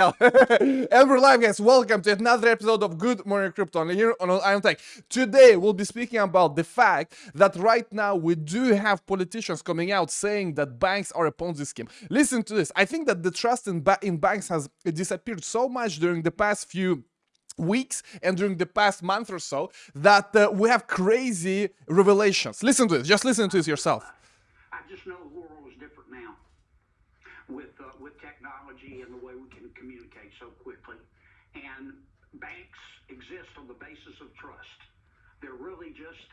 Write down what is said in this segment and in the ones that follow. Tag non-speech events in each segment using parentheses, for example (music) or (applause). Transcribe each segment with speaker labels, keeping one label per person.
Speaker 1: we're (laughs) live guys, welcome to another episode of Good Morning Crypto here on Ivan on Tech. Today we'll be speaking about the fact that right now we do have politicians coming out saying that banks are a Ponzi scheme. Listen to this, I think that the trust in, ba in banks has disappeared so much during the past few weeks and during the past month or so that uh, we have crazy revelations. Listen to this, just listen to this yourself.
Speaker 2: I just know the world is different now with uh, with technology and the way we can communicate so quickly. And banks exist on the basis of trust. They're really just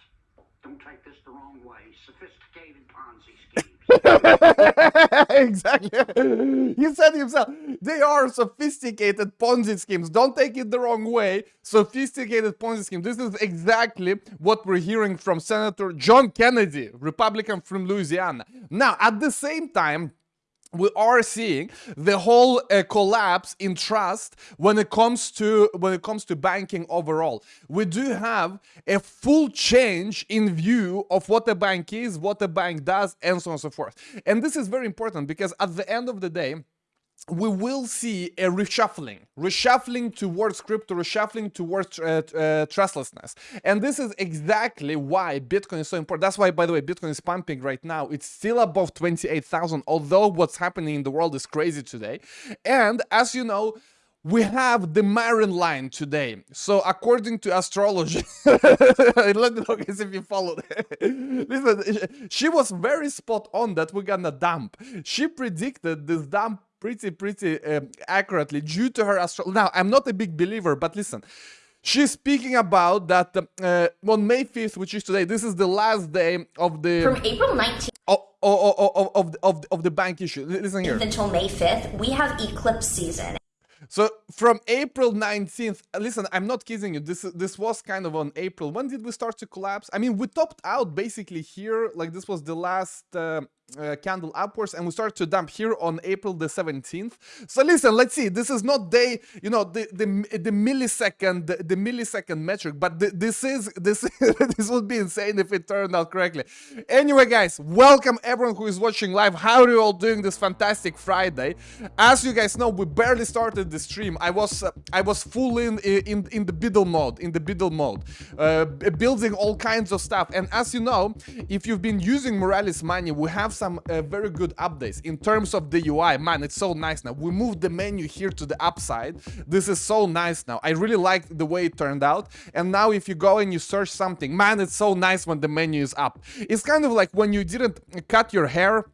Speaker 2: don't take this the wrong way, sophisticated Ponzi schemes. (laughs)
Speaker 1: exactly. He said himself, they are sophisticated Ponzi schemes. Don't take it the wrong way. Sophisticated Ponzi schemes. This is exactly what we're hearing from Senator John Kennedy, Republican from Louisiana. Now, at the same time, we are seeing the whole uh, collapse in trust when it comes to when it comes to banking overall. We do have a full change in view of what a bank is what a bank does and so on and so forth. And this is very important because at the end of the day we will see a reshuffling, reshuffling towards crypto, reshuffling towards uh, uh, trustlessness. And this is exactly why Bitcoin is so important. That's why, by the way, Bitcoin is pumping right now. It's still above 28,000, although what's happening in the world is crazy today. And as you know, we have the Marin line today. So according to astrology, (laughs) let me know if you followed. (laughs) Listen, she was very spot on that we're gonna dump. She predicted this dump pretty, pretty um, accurately due to her astro. Now, I'm not a big believer, but listen. She's speaking about that uh, on May 5th, which is today, this is the last day of the...
Speaker 3: From April 19th
Speaker 1: of, of, of, of, of the bank issue. Listen here.
Speaker 3: Until May 5th, we have eclipse season.
Speaker 1: So from April 19th, listen, I'm not kidding you. This this was kind of on April. When did we start to collapse? I mean, we topped out basically here. Like this was the last uh, uh, candle upwards and we start to dump here on April the 17th. So listen, let's see. This is not day, you know, the the, the millisecond the, millisecond metric, but the, this is this (laughs) this would be insane if it turned out correctly. Anyway, guys, welcome everyone who is watching live. How are you all doing this fantastic Friday? As you guys know, we barely started the stream. I was uh, I was full in in in the biddle mode, in the biddle mode, uh, building all kinds of stuff. And as you know, if you've been using Moralis money, we have some uh, very good updates in terms of the UI. Man, it's so nice now. We moved the menu here to the upside. This is so nice now. I really like the way it turned out. And now if you go and you search something, man, it's so nice when the menu is up. It's kind of like when you didn't cut your hair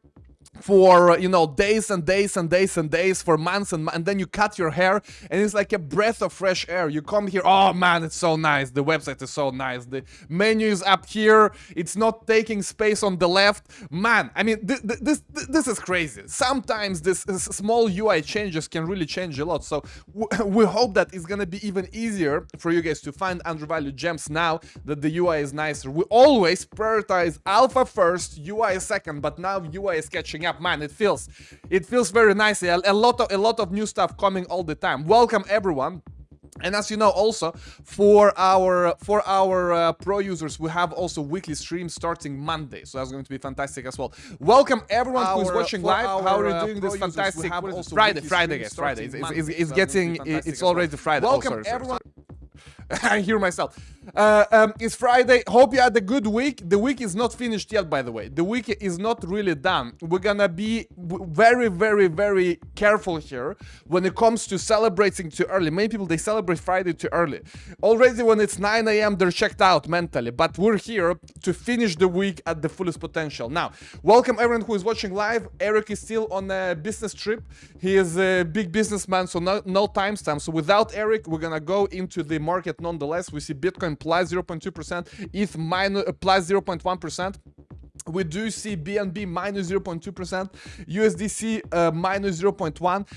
Speaker 1: for uh, you know days and days and days and days for months and, and then you cut your hair and it's like a breath of fresh air. You come here oh man it's so nice. The website is so nice. The menu is up here. It's not taking space on the left. Man i mean th th this th this is crazy. Sometimes this, this, small ui changes can really change a lot. So (laughs) we hope that it's gonna be even easier for you guys to find undervalued gems now that the ui is nicer. We always prioritize alpha first ui second but now ui is catching up man. It feels it feels very nicely a, a lot of a lot of new stuff coming all the time. Welcome everyone. And as you know also for our for our uh, pro users we have also weekly streams starting monday. So that's going to be fantastic as well. Welcome everyone our, who's watching live. our, how are you uh, doing uh, this fantastic friday friday guys. Friday it's, it's, it's, getting it's already well. friday. Welcome oh, sorry, everyone. sorry. (laughs) I hear myself. Uh, um, it's Friday. Hope you had a good week. The week is not finished yet, by the way. The week is not really done. We're gonna be very, very, very careful here when it comes to celebrating too early. Many people, they celebrate Friday too early. Already when it's 9 a.m., they're checked out mentally. But we're here to finish the week at the fullest potential. Now, welcome everyone who is watching live. Eric is still on a business trip. He is a big businessman, so no, no timestamp. So without Eric, we're gonna go into the market nonetheless. We see Bitcoin plus 0.2%, ETH minus, uh, plus 0.1. We do see BNB minus 0.2%, USDC uh, minus 0.1.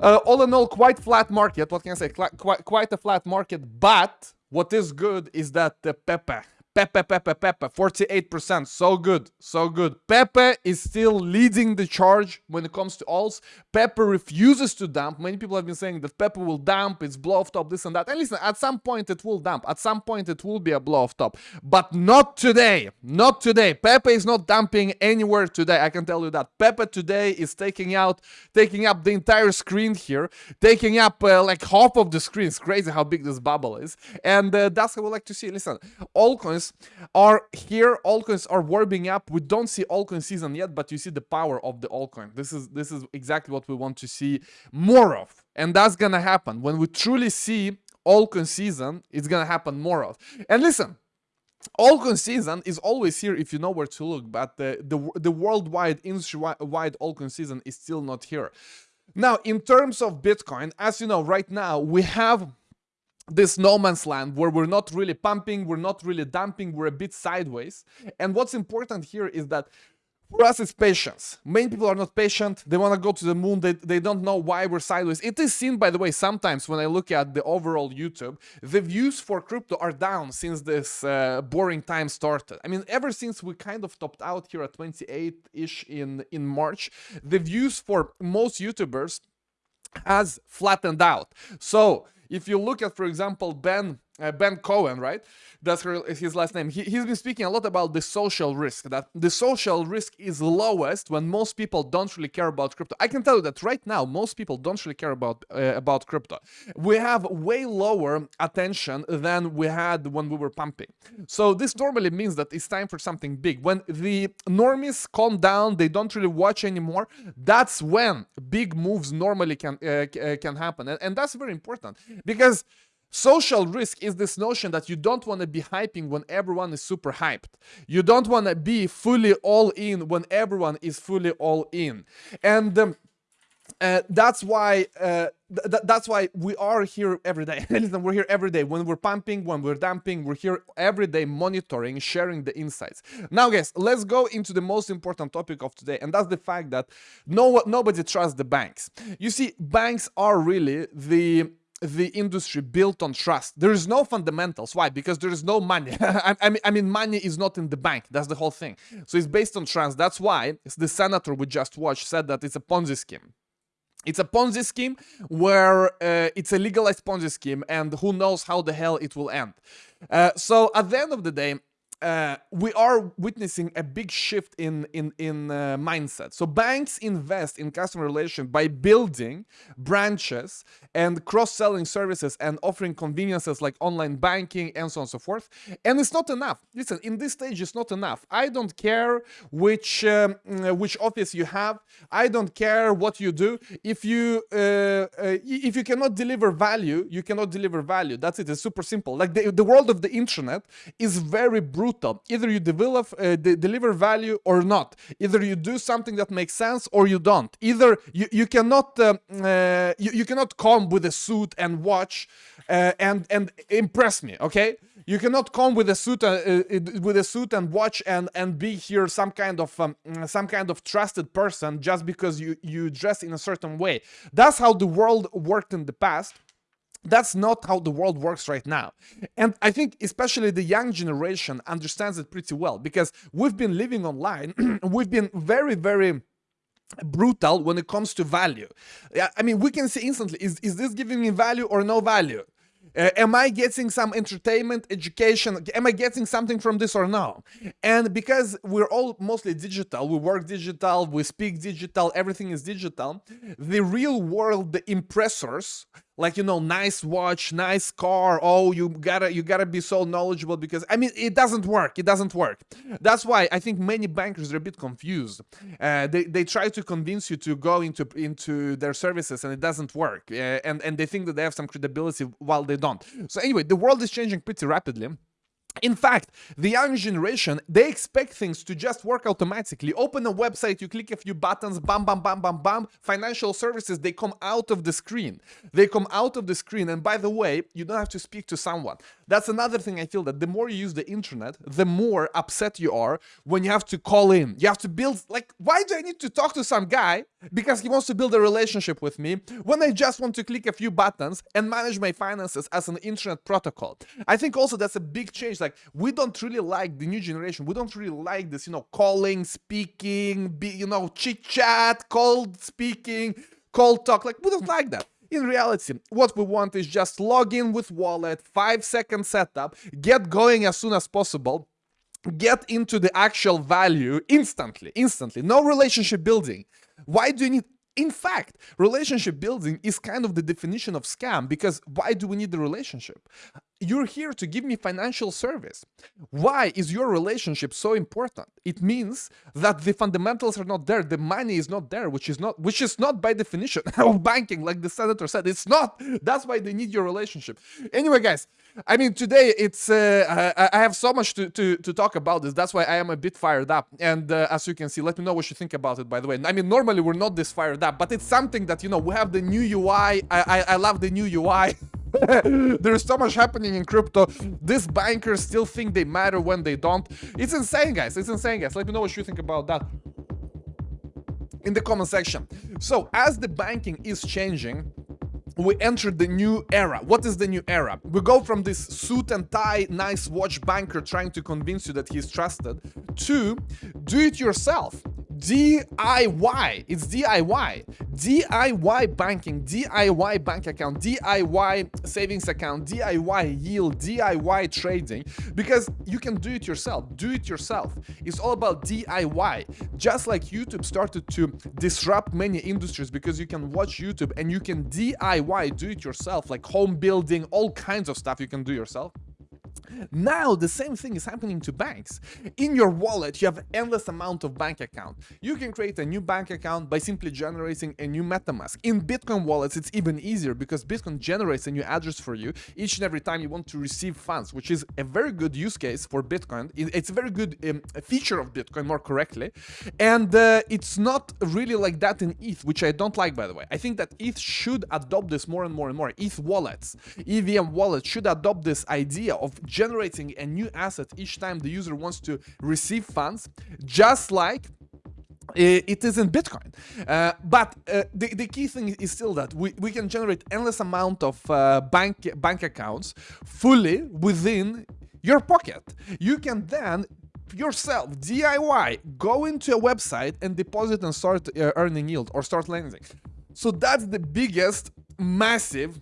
Speaker 1: Uh, all in all, quite flat market. What can I say? quite, quite a flat market. But what is good is that the Pepe, Pepe, Pepe, Pepe, 48%. So good, so good. Pepe is still leading the charge when it comes to alts. Pepe refuses to dump. Many people have been saying that Pepe will dump, it's blow off top, this and that. And listen, at some point it will dump. At some point it will be a blow off top. But not today. Not today. Pepe is not dumping anywhere today. I can tell you that. Pepe today is taking out, taking up the entire screen here, taking up uh, like half of the screen. It's crazy how big this bubble is. And uh, that's what we like to see. Listen, are here. Altcoins are warming up. We don't see altcoin season yet but you see the power of the altcoin this is this is exactly what we want to see more of. And that's gonna happen. When we truly see altcoin season it's gonna happen more of. And listen Altcoin season is always here if you know where to look, but the, the, the worldwide, industry-wide Altcoin season is still not here. Now, in terms of Bitcoin, as you know, right now we have this no man's land where we're not really pumping, we're not really dumping, we're a bit sideways. And what's important here is that for us, it's patience. Many people are not patient. They want to go to the moon. They, they don't know why we're sideways. It is seen, by the way, sometimes when I look at the overall YouTube, the views for crypto are down since this uh, boring time started. I mean, ever since we kind of topped out here at 28-ish in, in March, the views for most YouTubers has flattened out. So if you look at, for example, Ben uh, Ben Cowen, right? That's her, his last name. He, he's been speaking a lot about the social risk, that the social risk is lowest when most people don't really care about crypto. I can tell you that right now, most people don't really care about, uh, about crypto. We have way lower attention than we had when we were pumping. So this normally means that it's time for something big. When the normies calm down, they don't really watch anymore, that's when big moves normally can, uh, uh can happen. And, and that's very important because Social risk is this notion that you don't want to be hyping when everyone is super hyped. You don't want to be fully all in when everyone is fully all in. And um, uh, that's why uh, th that's why we are here every day. (laughs) Listen, we're here every day. When we're pumping, when we're dumping, we're here every day monitoring, sharing the insights. Now, guys, let's go into the most important topic of today, and that's the fact that no nobody trusts the banks. You see, banks are really the the industry built on trust. There is no fundamentals. Why? Because there is no money. (laughs) I, mean, I mean, money is not in the bank. That's the whole thing. So it's based on trust. That's why the senator we just watched said that it's a Ponzi scheme. It's a Ponzi scheme where uh, it's a legalized Ponzi scheme and who knows how the hell it will end. Uh, so at the end of the day, uh, we are witnessing a big shift in in in uh, mindset. So banks invest in customer relation by building branches and cross-selling services and offering conveniences like online banking and so on and so forth. And it's not enough. Listen, in this stage, it's not enough. I don't care which um, uh, which office you have. I don't care what you do. If you uh, uh, if you cannot deliver value, you cannot deliver value. That's it. It's super simple. Like the the world of the internet is very brutal brutal. Either you develop, uh, de deliver value or not. Either you do something that makes sense or you don't. Either you, you cannot uh, uh, you, you cannot come with a suit and watch uh, and and impress me. Okay, you cannot come with a suit uh, uh, with a suit and watch and and be here some kind of um, some kind of trusted person just because you you dress in a certain way. That's how the world worked in the past. That's not how the world works right now. And I think especially the young generation understands it pretty well because we've been living online, (clears throat) we've been very, very brutal when it comes to value. I mean, we can see instantly, is, is this giving me value or no value? Uh, am I getting some entertainment, education? Am I getting something from this or no? And because we're all mostly digital, we work digital, we speak digital, everything is digital, the real world, the impressors, like you know nice watch nice car. Oh you gotta you gotta be so knowledgeable because i mean it doesn't work. It doesn't work. That's why i think many bankers are a bit confused. Uh, they, they try to convince you to go into into their services and it doesn't work. Uh, and and they think that they have some credibility while they don't. So anyway the world is changing pretty rapidly in fact, the young generation, they expect things to just work automatically. Open a website, you click a few buttons, bam, bam, bam, bam, bam. Financial services, they come out of the screen. They come out of the screen. And by the way, you don't have to speak to someone. That's another thing I feel that the more you use the internet, the more upset you are when you have to call in. You have to build, like, why do I need to talk to some guy because he wants to build a relationship with me when I just want to click a few buttons and manage my finances as an internet protocol? I think also that's a big change like we don't really like the new generation. We don't really like this, you know, calling, speaking, be, you know, chit chat, cold speaking, cold talk. Like we don't like that. In reality, what we want is just log in with wallet, five second setup, get going as soon as possible, get into the actual value instantly, instantly. No relationship building. Why do you need in fact, relationship building is kind of the definition of scam because why do we need the relationship? You're here to give me financial service. Why is your relationship so important? It means that the fundamentals are not there, the money is not there, which is not which is not by definition (laughs) of banking, like the senator said. It's not. That's why they need your relationship. Anyway, guys, I mean, today it's uh, I, I, have so much to, to, to talk about this. That's why I am a bit fired up. And uh, as you can see, let me know what you think about it. By the way, I mean, normally we're not this fired up, but it's something that you know we have the new UI. I I, I love the new UI. (laughs) (laughs) There's so much happening in crypto. These bankers still think they matter when they don't. It's insane, guys. It's insane, guys. Let me know what you think about that in the comment section. So as the banking is changing, we enter the new era. What is the new era? We go from this suit and tie, nice watch banker trying to convince you that he's trusted to do it yourself. DIY. It's DIY. DIY banking, DIY bank account, DIY savings account, DIY yield, DIY trading. Because you can do it yourself. Do it yourself. It's all about DIY. Just like YouTube started to disrupt many industries because you can watch YouTube and you can DIY, do it yourself, like home building, all kinds of stuff you can do yourself. Now the same thing is happening to banks. In your wallet, you have endless amount of bank account. You can create a new bank account by simply generating a new MetaMask. In Bitcoin wallets, it's even easier because Bitcoin generates a new address for you each and every time you want to receive funds, which is a very good use case for Bitcoin. It's a very good um, feature of Bitcoin, more correctly. And uh, it's not really like that in ETH, which I don't like, by the way. I think that ETH should adopt this more and more and more. ETH wallets, EVM wallets should adopt this idea of generating a new asset each time the user wants to receive funds, just like it is in Bitcoin. Uh, but uh, the, the key thing is still that we, we can generate endless amount of uh, bank, bank accounts fully within your pocket. You can then yourself, DIY, go into a website and deposit and start uh, earning yield or start lending. So that's the biggest, massive,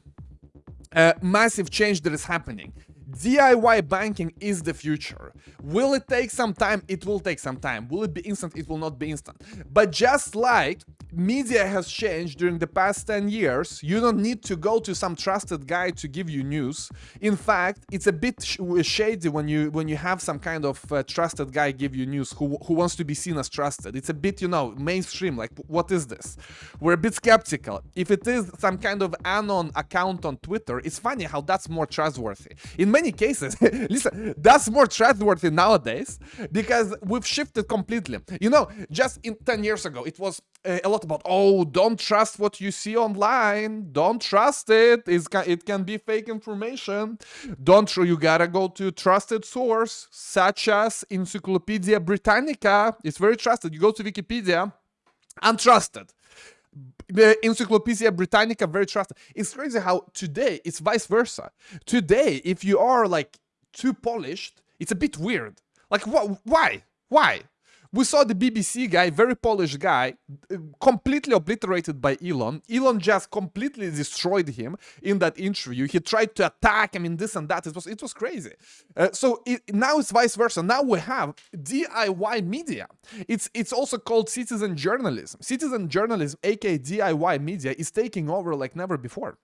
Speaker 1: uh, massive change that is happening. DIY banking is the future. Will it take some time? It will take some time. Will it be instant? It will not be instant. But just like media has changed during the past 10 years, you don't need to go to some trusted guy to give you news. In fact, it's a bit sh shady when you when you have some kind of uh, trusted guy give you news who, who wants to be seen as trusted. It's a bit, you know, mainstream, like what is this? We're a bit skeptical. If it is some kind of anon account on Twitter, it's funny how that's more trustworthy. In many cases, (laughs) listen, that's more trustworthy nowadays because we've shifted completely. You know, just in 10 years ago, it was Uh, a lot about, oh, don't trust what you see online. Don't trust it. It's, it can be fake information. Don't, you gotta go to trusted source, such as Encyclopedia Britannica. It's very trusted. You go to Wikipedia, untrusted the Encyclopedia Britannica very trusted. It's crazy how today it's vice versa. Today, if you are like too polished, it's a bit weird. Like what? Why? Why? We saw the BBC guy, very Polish guy, completely obliterated by Elon. Elon just completely destroyed him in that interview. He tried to attack him in this and that. It was it was crazy. Uh, so it, now it's vice versa. Now we have DIY media. It's it's also called citizen journalism. Citizen journalism, aka DIY media, is taking over like never before.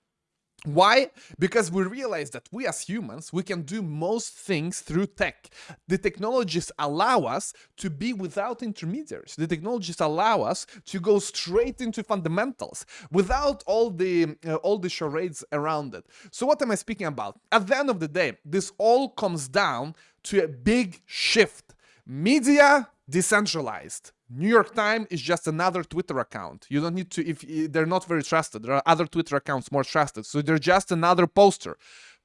Speaker 1: Why? Because we realize that we as humans, we can do most things through tech. The technologies allow us to be without intermediaries. The technologies allow us to go straight into fundamentals without all the uh, all the charades around it. So what am I speaking about? At the end of the day, this all comes down to a big shift. Media decentralized. New York Times is just another Twitter account. You don't need to, if they're not very trusted, there are other Twitter accounts more trusted. So they're just another poster.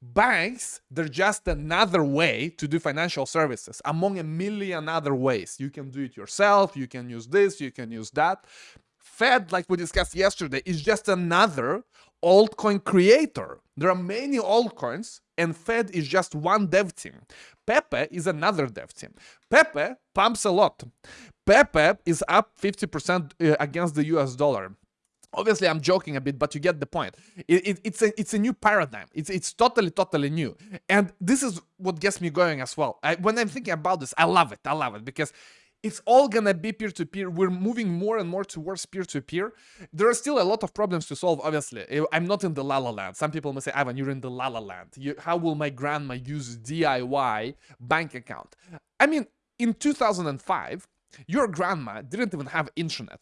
Speaker 1: Banks, they're just another way to do financial services among a million other ways. You can do it yourself, you can use this, you can use that. Fed, like we discussed yesterday, is just another altcoin creator. There are many altcoins, and Fed is just one dev team. Pepe is another dev team. Pepe pumps a lot. Pepe is up 50% uh, against the US dollar. Obviously, I'm joking a bit, but you get the point. It, it, it's a it's a new paradigm. It's it's totally totally new, and this is what gets me going as well. I, when I'm thinking about this, I love it. I love it because it's all gonna be peer-to-peer. We're moving more and more towards peer-to-peer. There are still a lot of problems to solve, obviously. Eh, I'm not in the la la land. Some people may say, Ivan, you're in the la la land. You, how will my grandma use DIY bank account? I mean, in 2005, your grandma didn't even have internet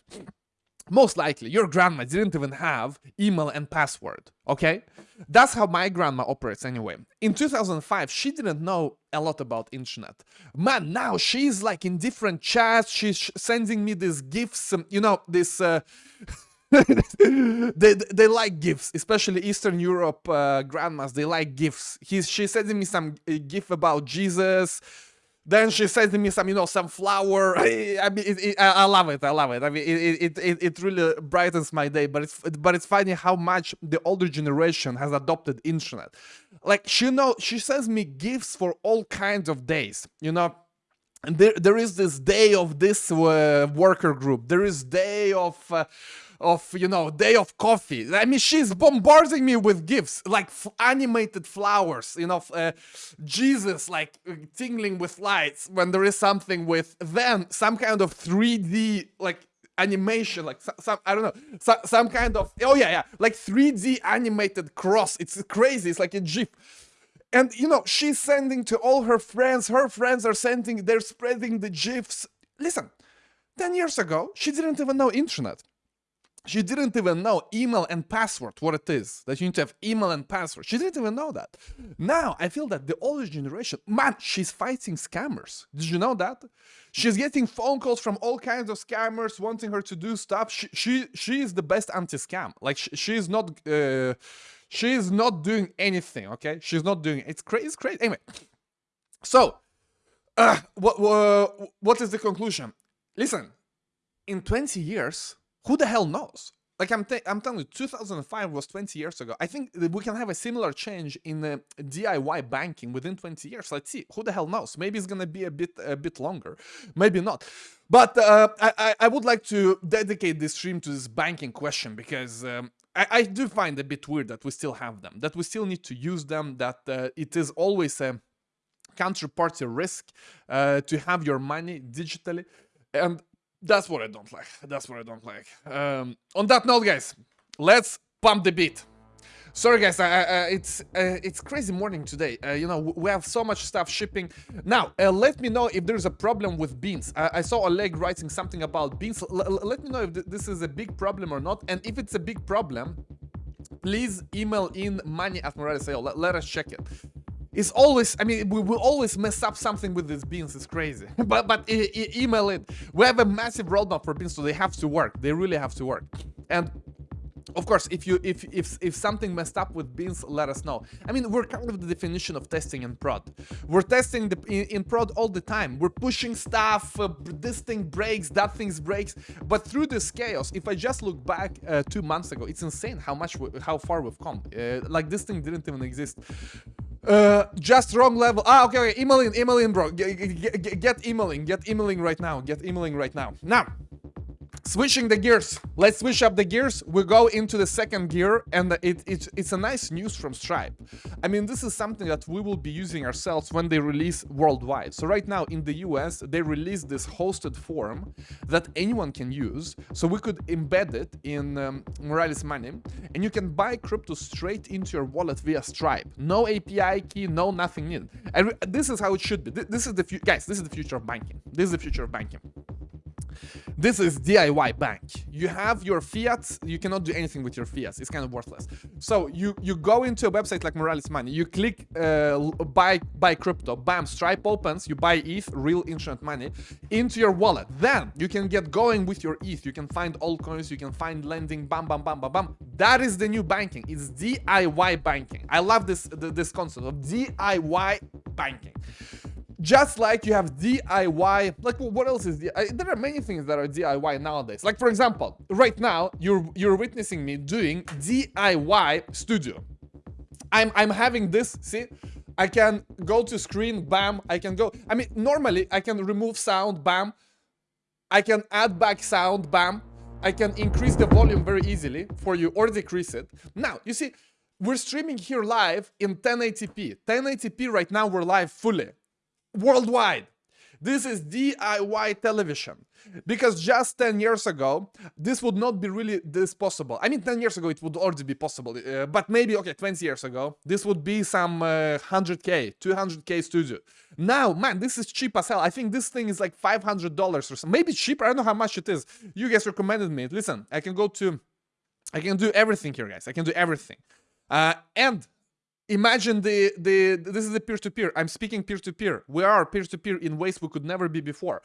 Speaker 1: most likely your grandma didn't even have email and password okay? That's how my grandma operates anyway. In 2005 she didn't know a lot about internet. Man now she's like in different chats she's sending me these gifts um, you know this uh, (laughs) they they like gifts especially eastern europe uh, grandmas they like gifts. He's she's sending me some uh, gift about jesus then she sends me some, you know, some flower. (laughs) I mean, it, it, I love it. I love it. I mean, it, it, it, really brightens my day. But it's but it's funny how much the older generation has adopted internet. Like she know she sends me gifts for all kinds of days. You know, and there there is this day of this uh, worker group. There is day of. Uh, of you know day of coffee i mean she's bombarding me with gifts like animated flowers you know uh, jesus like uh, tingling with lights when there is something with then some kind of 3d like animation like some, some i don't know some, some kind of oh yeah yeah like 3d animated cross it's crazy it's like a gif and you know she's sending to all her friends. Her friends are sending they're spreading the gifs. Listen 10 years ago she didn't even know internet. She didn't even know email and password what it is that you need to have email and password. She didn't even know that. Now i feel that the older generation man she's fighting scammers. Did you know that? She's getting phone calls from all kinds of scammers wanting her to do stuff. She she, she is the best anti-scam. Like she, she's not uh, she's not doing anything okay she's not doing it's crazy it's crazy anyway so uh, what what is the conclusion listen in 20 years who the hell knows? Like I'm, I'm telling you, 2005 was 20 years ago. I think we can have a similar change in uh, DIY banking within 20 years. Let's see. Who the hell knows? Maybe it's gonna be a bit a bit longer. Maybe not. But uh, I, I would like to dedicate this stream to this banking question because um, I, I, do find a bit weird that we still have them, that we still need to use them, that uh, it is always a counterparty risk uh, to have your money digitally. And that's what I don't like. That's what I don't like. Um, on that note, guys, let's pump the beat. Sorry, guys, it's uh, it's crazy morning today. Uh, you know, we have so much stuff shipping. Now, uh, let me know if there's a problem with beans. I saw Oleg writing something about beans. L let me know if th this is a big problem or not. And if it's a big problem, please email in money at Moralis.io. Let, let us check it it's always i mean we will always mess up something with these beans it's crazy (laughs) but but e e email it we have a massive roadmap for beans so they have to work they really have to work and of course if you if if if something messed up with beans let us know i mean we're kind of the definition of testing in prod we're testing the in, in prod all the time we're pushing stuff uh, this thing breaks that thing breaks but through this chaos if i just look back uh, two months ago it's insane how much how far we've come uh, like this thing didn't even exist uh, just wrong level. Ah, okay, okay. Emailing, emailing, bro. Get, get emailing, get emailing right now. Get emailing right now. Now, Switching the gears. Let's switch up the gears. We go into the second gear and it, it, it's a nice news from Stripe. I mean, this is something that we will be using ourselves when they release worldwide. So right now in the US, they release this hosted form that anyone can use. So we could embed it in um, Moralis Money and you can buy crypto straight into your wallet via Stripe. No API key, no nothing needed. And this is how it should be. This is the guys, this is the future of banking. This is the future of banking. This is DIY bank. You have your fiat, you cannot do anything with your fiat. It's kind of worthless. So you, you go into a website like Moralis Money, you click uh, buy, buy crypto, bam, Stripe opens, you buy ETH, real internet money, into your wallet. Then you can get going with your ETH. You can find altcoins, you can find lending, bam, bam, bam, bam, bam. That is the new banking. It's DIY banking. I love this, this concept of DIY banking just like you have DIY, like what else is? There are many things that are DIY nowadays. Like for example, right now you're you're witnessing me doing DIY studio. I'm I'm having this. See, I can go to screen. Bam. I can go. I mean, normally I can remove sound. Bam. I can add back sound. Bam. I can increase the volume very easily for you or decrease it. Now, you see, we're streaming here live in 1080p. 1080p right now, we're live fully, worldwide. This is DIY television. Because just 10 years ago, this would not be really this possible. I mean, 10 years ago, it would already be possible. Uh, but maybe, okay, 20 years ago, this would be some uh, 100k, 200k studio. Now, man, this is cheap as hell. I think this thing is like $500 or something. Maybe cheaper. I don't know how much it is. You guys recommended me. Listen, I can go to... I can do everything here, guys. I can do everything. Uh, and imagine the the this is the peer-to-peer. I'm speaking peer-to-peer. We are peer-to-peer in ways we could never be before.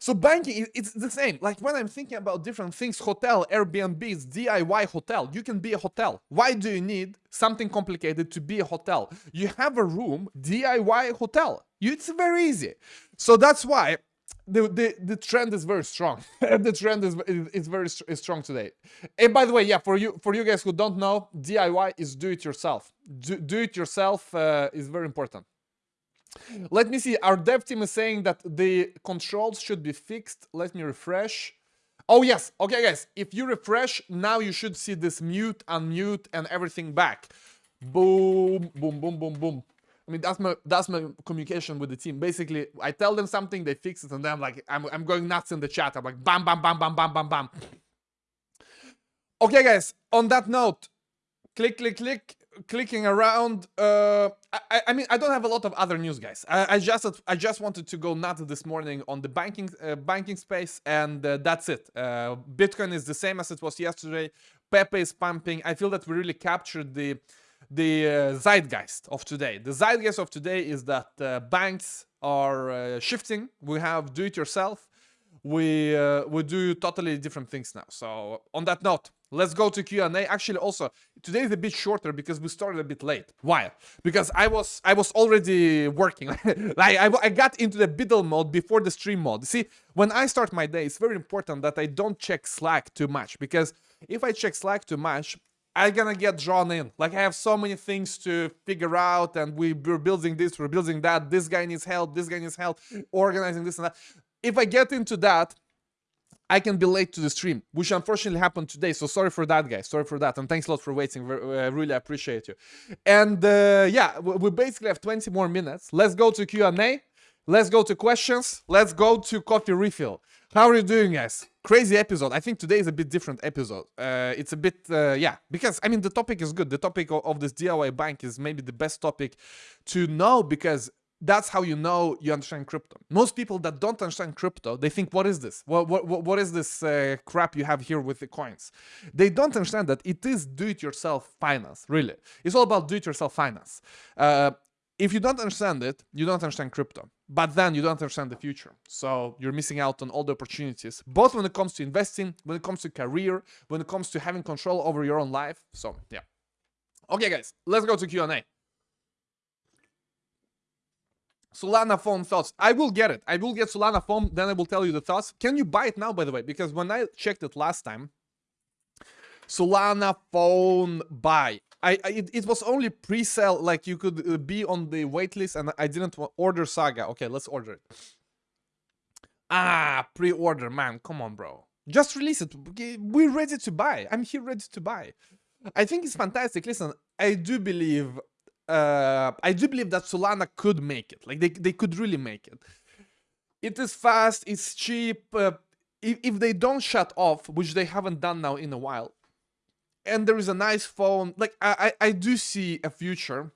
Speaker 1: So banking it's the same. Like when i'm thinking about different things hotel airbnbs diy hotel. You can be a hotel. Why do you need something complicated to be a hotel? You have a room diy hotel. It's very easy. So that's why the, the the trend is very strong. (laughs) the trend is is very is strong today. And by the way, yeah, for you for you guys who don't know, DIY is do it yourself. Do, do it yourself uh, is very important. Let me see. Our dev team is saying that the controls should be fixed. Let me refresh. Oh yes. Okay, guys. If you refresh, now you should see this mute, unmute, and everything back. Boom, boom, boom, boom, boom. I mean, that's my that's my communication with the team. Basically, I tell them something, they fix it, and then I'm like, I'm, I'm going nuts in the chat. I'm like, bam, bam, bam, bam, bam, bam, bam. Okay, guys. On that note, click, click, click, clicking around. Uh, I, I mean, I don't have a lot of other news, guys. I, I just I just wanted to go nuts this morning on the banking uh, banking space, and uh, that's it. Uh, Bitcoin is the same as it was yesterday. Pepe is pumping. I feel that we really captured the the uh, zeitgeist of today. The zeitgeist of today is that uh, banks are uh, shifting. We have do-it-yourself. We we do totally different things now. So on that note, let's go to Q&A. Actually, also today is a bit shorter because we started a bit late. Why? Because I was I was already working. (laughs) like I, I got into the biddle mode before the stream mode. See, when I start my day, it's very important that I don't check Slack too much because if I check Slack too much, I'm gonna get drawn in. Like I have so many things to figure out and we, we're building this, we're building that, this guy needs help, this guy needs help, organizing this and that. If I get into that, I can be late to the stream, which unfortunately happened today. So sorry for that, guys. Sorry for that. And thanks a lot for waiting. I really appreciate you. And uh, yeah, we basically have 20 more minutes. Let's go to Q&A. Let's go to questions. Let's go to coffee refill. How are you doing, guys? Crazy episode. I think today is a bit different episode. Uh, it's a bit, uh, yeah, because I mean the topic is good. The topic of, of this DIY bank is maybe the best topic to know because that's how you know you understand crypto. Most people that don't understand crypto, they think, what is this? What, what, what is this uh, crap you have here with the coins? They don't understand that it is do-it-yourself finance, really. It's all about do-it-yourself finance. If you don't understand it, you don't understand crypto. But then you don't understand the future. So you're missing out on all the opportunities, both when it comes to investing, when it comes to career, when it comes to having control over your own life. So yeah. Okay, guys, let's go to Q&A. Solana phone thoughts. I will get it. I will get Solana phone, then I will tell you the thoughts. Can you buy it now, by the way? Because when I checked it last time, Solana phone buy. I, I it, it, was only pre-sale, like you could uh, be on the waitlist, and I didn't order Saga. Okay, let's order it. Ah, pre-order, man. Come on, bro. Just release it. We're ready to buy. I'm here ready to buy. I think it's fantastic. Listen, I do believe, uh, I do believe that Solana could make it. Like they, they could really make it. It is fast. It's cheap. Uh, if, if they don't shut off, which they haven't done now in a while, and there is a nice phone. Like I, I, I do see a future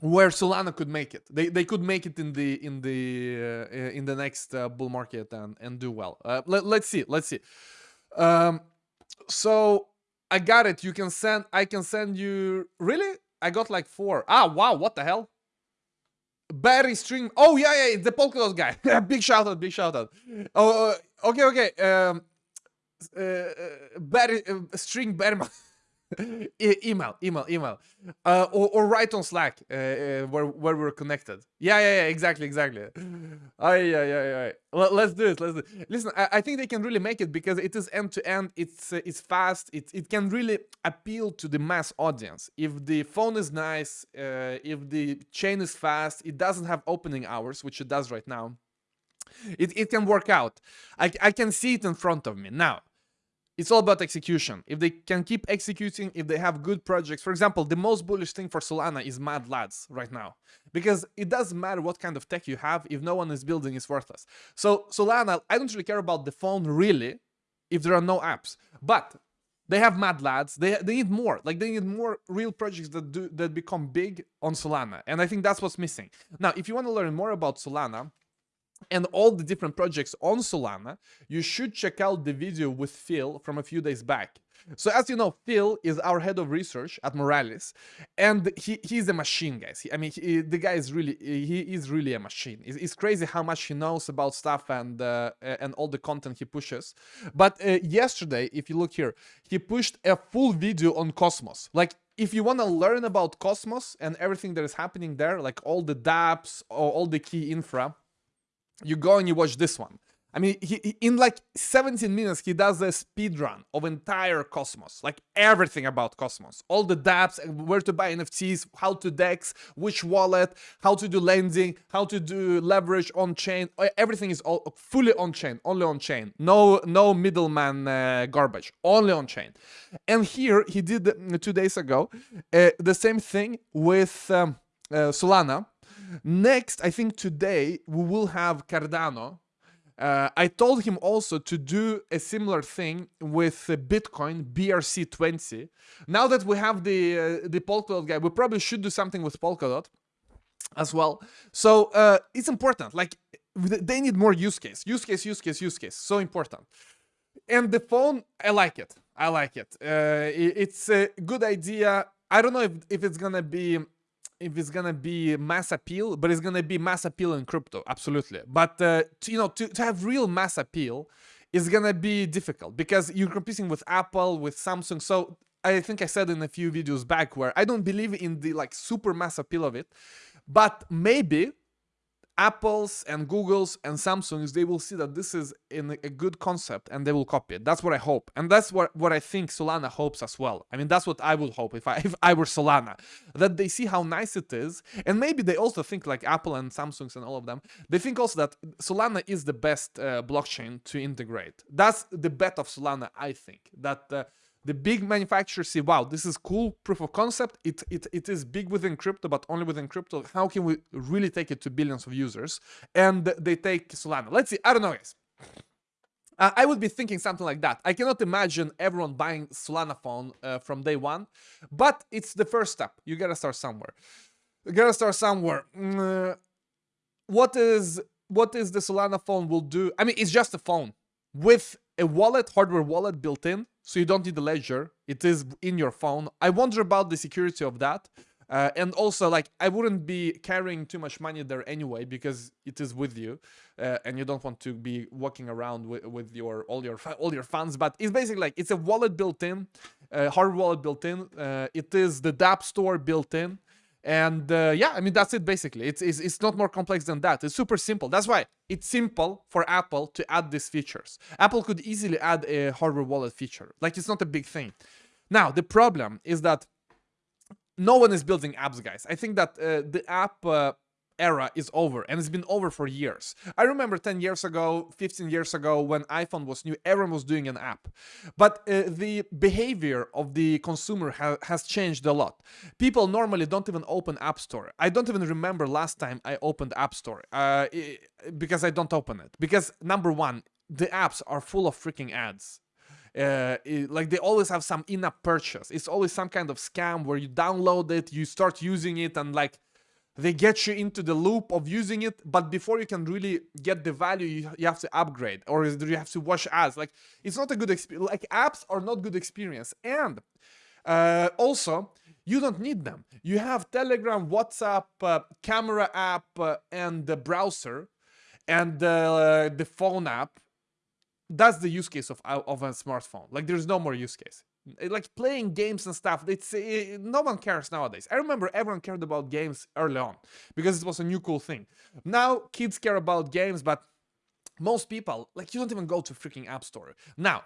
Speaker 1: where Solana could make it. They they could make it in the in the uh, in the next uh, bull market and and do well. Uh, let, let's see. Let's see. Um, so I got it. You can send. I can send you. Really? I got like four. Ah, wow. What the hell? Barry String. Oh yeah, yeah. The Polkadot guy. (laughs) big shout out. Big shout out. Oh, uh, okay, okay. Um, uh, uh, uh, String. (laughs) E- email, email, email, uh, or, or write on Slack uh, uh, where where we're connected. Yeah, yeah, yeah, exactly, exactly. Oh, yeah, yeah, yeah. Let's do it. Let's do it. Listen, I, I think they can really make it because it is end to end. It's it's fast. It it can really appeal to the mass audience. If the phone is nice, uh, if the chain is fast, it doesn't have opening hours, which it does right now. It it can work out. I I can see it in front of me now it's all about execution. If they can keep executing, if they have good projects, for example, the most bullish thing for Solana is Mad Lads right now, because it doesn't matter what kind of tech you have, if no one is building, it's worthless. So Solana, I don't really care about the phone really, if there are no apps, but they have Mad Lads. They they need more. Like they need more real projects that do that become big on Solana, and I think that's what's missing. Now, if you want to learn more about Solana and all the different projects on Solana, you should check out the video with Phil from a few days back. So as you know, Phil is our head of research at Moralis, and he he's a machine, guys. He, I mean, he, the guy is really he is really a machine. It's, it's crazy how much he knows about stuff and uh, and all the content he pushes. But uh, yesterday, if you look here, he pushed a full video on Cosmos, like if you want to learn about Cosmos and everything that is happening there, like all the dApps or all the key infra, you go and you watch this one. I mean, he, he, in like 17 minutes, he does a speed run of entire Cosmos, like everything about Cosmos, all the dApps, where to buy NFTs, how to DEX, which wallet, how to do lending, how to do leverage on chain. Everything is all fully on chain, only on chain. No, no middleman uh, garbage, only on chain. And here he did uh, two days ago uh, the same thing with um, uh, Solana Next, I think today we will have Cardano. Uh, I told him also to do a similar thing with uh, Bitcoin BRC20. Now that we have the uh, the Polkadot guy, we probably should do something with Polkadot as well. So uh, it's important. Like they need more use case, use case, use case, use case. So important. And the phone, I like it. I like it. Uh, it's a good idea. I don't know if, if it's gonna be if it's gonna be mass appeal, but it's gonna be mass appeal in crypto, absolutely. But uh, to, you know, to, to have real mass appeal is gonna be difficult because you're competing with Apple, with Samsung. So I think I said in a few videos back where I don't believe in the like super mass appeal of it, but maybe Apples and Googles and Samsungs, they will see that this is in a good concept and they will copy it. That's what I hope. And that's what, what I think Solana hopes as well. I mean, that's what I would hope if I, (laughs) if I were Solana, that they see how nice it is. And maybe they also think like Apple and Samsungs and all of them, they think also that Solana is the best uh, blockchain to integrate. That's the bet of Solana, I think, that uh, the big manufacturers see, wow, this is cool proof of concept. It, it, it is big within crypto, but only within crypto. How can we really take it to billions of users? And they take Solana. Let's see. I don't know, guys. Uh, I would be thinking something like that. I cannot imagine everyone buying Solana phone uh, from day one, but it's the first step. You gotta start somewhere. You gotta start somewhere. Mm, uh, what is what is the Solana phone will do? I mean, it's just a phone with a wallet, hardware wallet built in, so you don't need the ledger. It is in your phone. I wonder about the security of that. Uh, and also, like, I wouldn't be carrying too much money there anyway because it is with you, uh, and you don't want to be walking around with, with your all your all your funds. But it's basically like it's a wallet built in, uh, hard wallet built in. Uh, it is the dApp store built in. And uh, yeah, I mean, that's it basically. It's, it's, it's not more complex than that. It's super simple. That's why it's simple for Apple to add these features. Apple could easily add a hardware wallet feature. Like, it's not a big thing. Now, the problem is that no one is building apps, guys. I think that uh, the app uh, era is over and it's been over for years. I remember 10 years ago, 15 years ago when iPhone was new, everyone was doing an app. But uh, the behavior of the consumer ha has changed a lot. People normally don't even open App Store. I don't even remember last time I opened App Store uh, because I don't open it. Because number one, the apps are full of freaking ads. Uh, it, like they always have some in-app purchase. It's always some kind of scam where you download it, you start using it, and like they get you into the loop of using it but before you can really get the value you, you have to upgrade or you have to watch ads. Like it's not a good experience like apps are not good experience. And uh, also you don't need them. You have telegram whatsapp uh, camera app uh, and the browser and the phone app. That's the use case of, of a smartphone. Like there's no more use case Like playing games and stuff, it's uh, no one cares nowadays. I remember everyone cared about games early on because it was a new cool thing. Now kids care about games, but most people, like you don't even go to freaking app store. Now,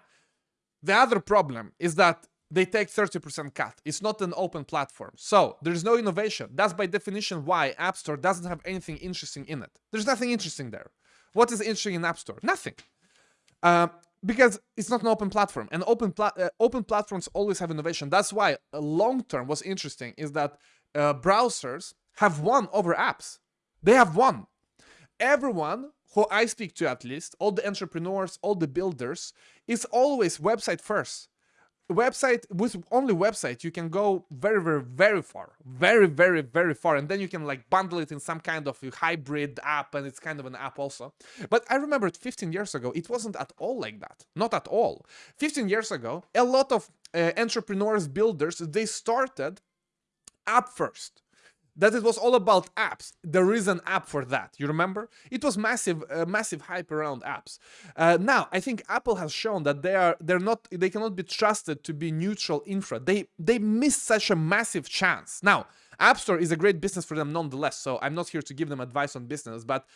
Speaker 1: the other problem is that they take 30% cut. It's not an open platform. So there's no innovation. That's by definition why App Store doesn't have anything interesting in it. There's nothing interesting there. What is interesting in App Store? Nothing. Uh, because it's not an open platform and open pla uh, open platforms always have innovation. That's why uh, long term what's interesting is that uh, browsers have won over apps. They have won. Everyone who i speak to at least all the entrepreneurs all the builders is always website first website with only website you can go very very very far. Very very very far. And then you can like bundle it in some kind of hybrid app and it's kind of an app also. But i remember 15 years ago it wasn't at all like that. Not at all. 15 years ago a lot of uh, entrepreneurs builders they started app first that it was all about apps. There is an app for that. You remember? It was massive, uh, massive hype around apps. Uh, now, I think Apple has shown that they are they're not they cannot be trusted to be neutral infra. They they missed such a massive chance. Now, App Store is a great business for them nonetheless. So I'm not here to give them advice on business, but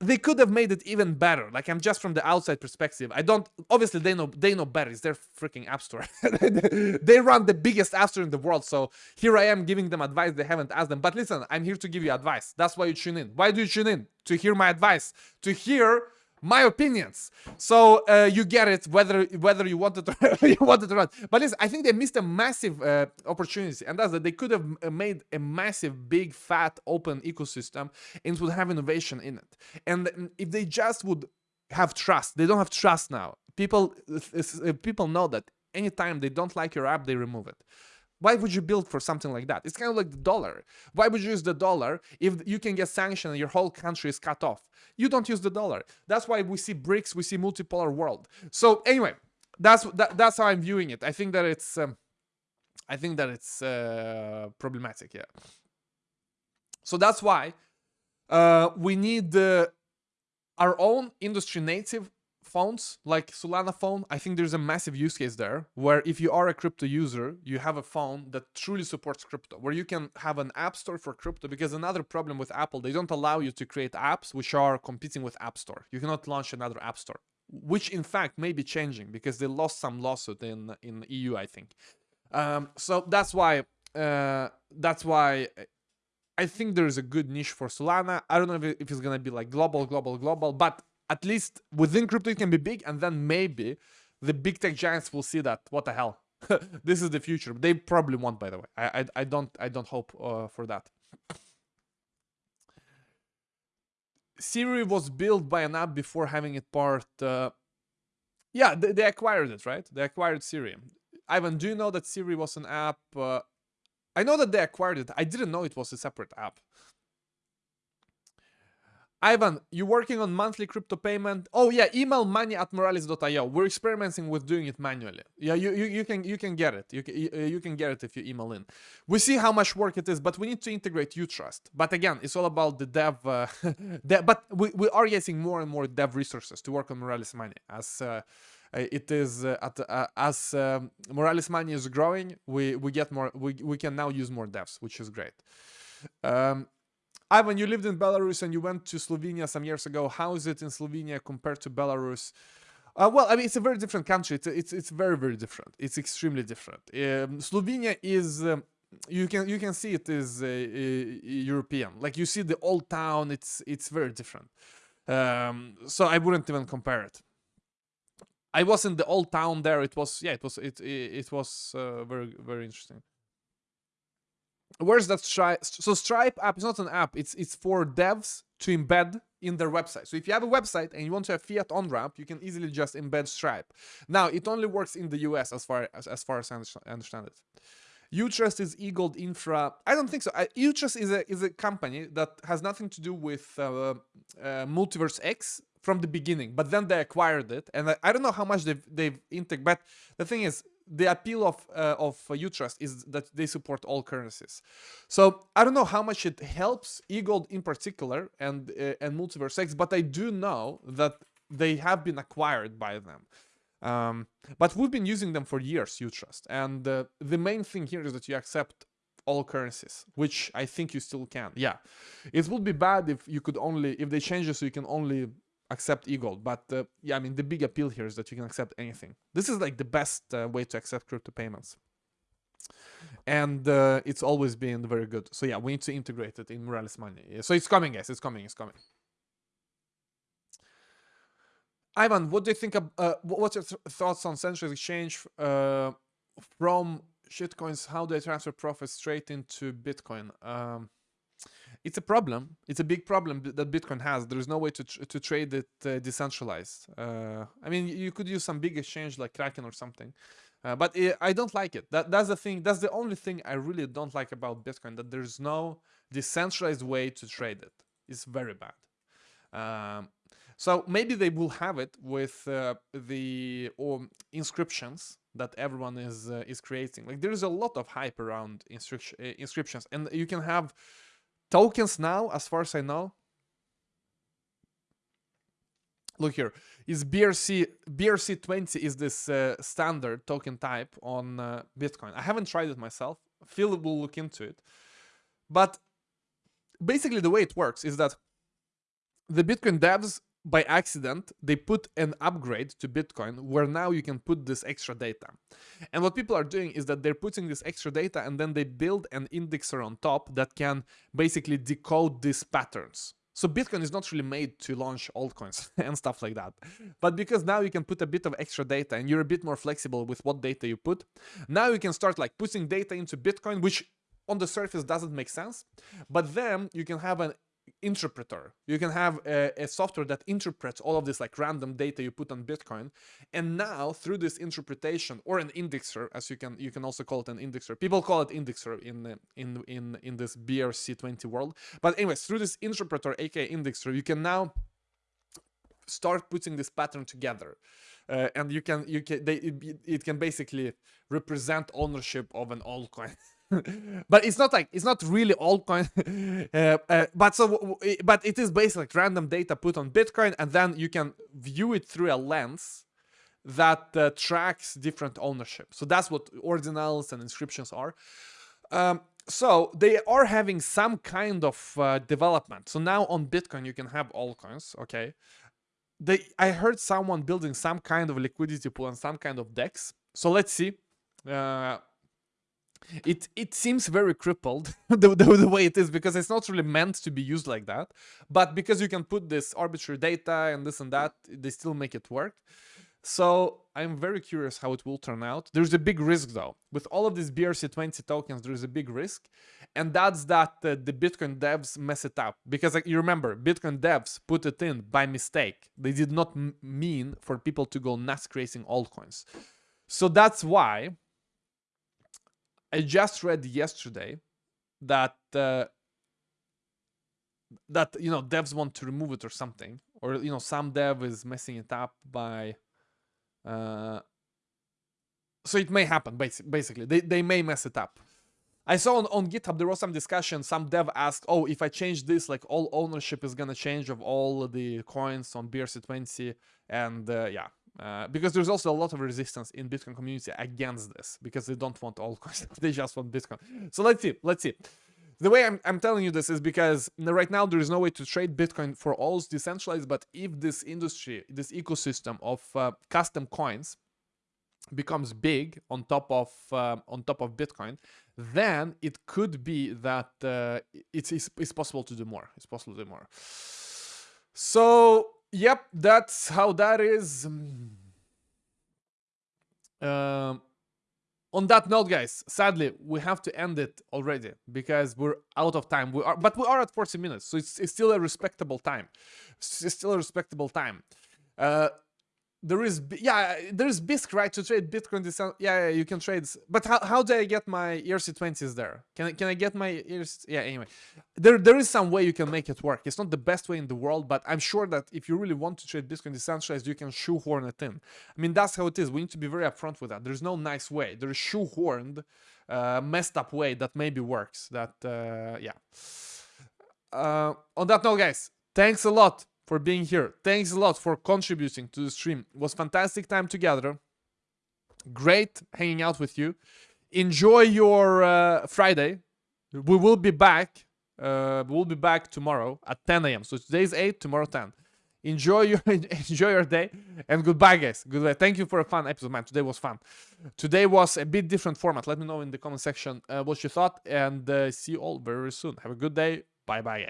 Speaker 1: they could have made it even better. Like I'm just from the outside perspective. I don't obviously they know they know better. It's their freaking app store. (laughs) they run the biggest app store in the world. So here I am giving them advice they haven't asked them. But listen, I'm here to give you advice. That's why you tune in. Why do you tune in? To hear my advice. To hear my opinions. So uh, you get it whether whether you wanted (laughs) to you wanted to run. But listen, I think they missed a massive uh, opportunity, and that's that they could have uh, made a massive, big, fat, open ecosystem, and would have innovation in it. And if they just would have trust, they don't have trust now. People uh, people know that anytime they don't like your app, they remove it. Why would you build for something like that? It's kind of like the dollar. Why would you use the dollar if you can get sanctioned and your whole country is cut off? You don't use the dollar. That's why we see BRICS, we see multipolar world. So anyway, that's that, that's how I'm viewing it. I think that it's um, I think that it's uh, problematic. Yeah. So that's why uh, we need uh, our own industry native phones like Solana phone, I think there's a massive use case there where if you are a crypto user, you have a phone that truly supports crypto, where you can have an app store for crypto because another problem with Apple, they don't allow you to create apps which are competing with App Store. You cannot launch another app store, which in fact may be changing because they lost some lawsuit in in EU, I think. Um, so that's why uh, that's why I think there is a good niche for Solana. I don't know if, if it's gonna be like global, global, global, but at least within crypto it can be big and then maybe the big tech giants will see that what the hell? (laughs) This is the future. They probably won't by the way. I i, I don't i don't hope uh, for that. Siri was built by an app before having it part uh, yeah they, they, acquired it right? They acquired siri. Ivan do you know that siri was an app uh, i know that they acquired it. I didn't know it was a separate app Ivan, you working on monthly crypto payment? Oh yeah, email money at moralis.io. We're experimenting with doing it manually. Yeah, you, you, you can you can get it. You can, you can get it if you email in. We see how much work it is, but we need to integrate Utrust. But again, it's all about the dev. Uh, (laughs) but we, we are getting more and more dev resources to work on Moralis Money as. Uh, it is uh, at, uh, as um, Moralis Money is growing, we we get more. We we can now use more devs, which is great. Um, Ivan, you lived in Belarus and you went to Slovenia some years ago. How is it in Slovenia compared to Belarus? Uh, well, I mean, it's a very different country. It's it's, it's very very different. It's extremely different. Um, Slovenia is um, you can you can see it is uh, European. Like you see the old town. It's it's very different. Um, so I wouldn't even compare it. I was in the old town there. It was yeah. It was it it, it was uh, very very interesting where's that Stripe? So Stripe app is not an app. It's it's for devs to embed in their website. So if you have a website and you want to have fiat on ramp, you can easily just embed Stripe. Now it only works in the US as far as as far as I understand it. Utrust is eGold Infra. I don't think so. Utrust is a is a company that has nothing to do with uh, uh, MultiversX from the beginning, but then they acquired it, and I, I don't know how much they've they've integrated. But the thing is, the appeal of uh, of Utrust is that they support all currencies. So I don't know how much it helps eGold in particular and uh, and MultiversX, but I do know that they have been acquired by them. Um, but we've been using them for years, Utrust. And uh, the main thing here is that you accept all currencies, which I think you still can. Yeah, it would be bad if you could only, if they change it so you can only accept e-gold. But uh, yeah, I mean, the big appeal here is that you can accept anything. This is like the best uh, way to accept crypto payments. And uh, it's always been very good. So yeah, we need to integrate it in Moralis Money. So it's coming, guys. It's coming. It's coming. Ivan, what do you think? Of, uh, what's your th thoughts on Central Exchange uh, from shitcoins? How do they transfer profits straight into Bitcoin? Um, it's a problem. It's a big problem that Bitcoin has. There is no way to tr to trade it uh, decentralized. Uh, I mean, you could use some big exchange like Kraken or something, uh, but it, I don't like it. That that's the thing. That's the only thing I really don't like about Bitcoin. That there's no decentralized way to trade it. It's very bad. Um, so maybe they will have it with uh, the um, inscriptions that everyone is uh, is creating. Like there is a lot of hype around uh, inscriptions, and you can have tokens now, as far as I know. Look here, is BRC BRC twenty is this uh, standard token type on uh, Bitcoin. I haven't tried it myself. Phil will look into it, but basically the way it works is that the Bitcoin devs by accident, they put an upgrade to Bitcoin where now you can put this extra data. And what people are doing is that they're putting this extra data and then they build an indexer on top that can basically decode these patterns. So Bitcoin is not really made to launch altcoins (laughs) and stuff like that. But because now you can put a bit of extra data and you're a bit more flexible with what data you put, now you can start like putting data into Bitcoin, which on the surface doesn't make sense. But then you can have an interpreter. You can have a, a, software that interprets all of this like random data you put on Bitcoin. And now through this interpretation or an indexer, as you can you can also call it an indexer. People call it indexer in in in in this BRC20 world. But anyways, through this interpreter, aka indexer, you can now start putting this pattern together. Uh, and you can you can they it, it can basically represent ownership of an altcoin (laughs) (laughs) but it's not like it's not really altcoin. (laughs) Uh, uh, but so but it is basically like random data put on bitcoin and then you can view it through a lens that uh, tracks different ownership. So that's what ordinals and inscriptions are. Um, so they are having some kind of uh, development. So now on bitcoin you can have altcoins okay? They i heard someone building some kind of liquidity pool and some kind of dex. So let's see. Uh, it it seems very crippled (laughs) the, the, the, way it is because it's not really meant to be used like that. But because you can put this arbitrary data and this and that they still make it work. So i'm very curious how it will turn out. There's a big risk though. With all of these brc20 tokens there's a big risk. And that's that uh, the bitcoin devs mess it up. Because like you remember bitcoin devs put it in by mistake. They did not mean for people to go nuts creating altcoins. So that's why I just read yesterday that uh, that you know devs want to remove it or something, or you know some dev is messing it up by. Uh, so it may happen. Basically, they they may mess it up. I saw on, on GitHub there was some discussion. Some dev asked, "Oh, if I change this, like all ownership is gonna change of all the coins on BRC20," and uh, yeah, uh, because there's also a lot of resistance in Bitcoin community against this because they don't want altcoins, (laughs) they just want Bitcoin. So let's see, let's see. The way I'm, I'm telling you this is because right now there is no way to trade Bitcoin for all decentralized, but if this industry, this ecosystem of uh, custom coins becomes big on top of uh, on top of Bitcoin, then it could be that uh, it's, it's, it's possible to do more. It's possible to do more. So Yep, that's how that is. Um, on that note, guys, sadly, we have to end it already because we're out of time. We are, but we are at 40 minutes, so it's, it's still a respectable time. It's still a respectable time. Uh, there is yeah there is Bisq right? To trade Bitcoin yeah, yeah you can trade but how, how do I get my ERC20s there? Can I, can I get my ERC yeah anyway. There there is some way you can make it work. It's not the best way in the world but I'm sure that if you really want to trade Bitcoin decentralized you can shoehorn it in. I mean that's how it is. We need to be very upfront with that. There's no nice way. There's shoehorned uh, messed up way that maybe works that uh, yeah. Uh, on that note guys thanks a lot for being here. Thanks a lot for contributing to the stream. It was fantastic time together. Great hanging out with you. Enjoy your uh, Friday. We will be back. Uh, we'll be back tomorrow at 10 a.m. So today's 8, tomorrow 10. Enjoy your (laughs) enjoy your day and goodbye, guys. Goodbye. Thank you for a fun episode, man. Today was fun. Today was a bit different format. Let me know in the comment section uh, what you thought, and uh, see you all very soon. Have a good day. Bye, bye, guys.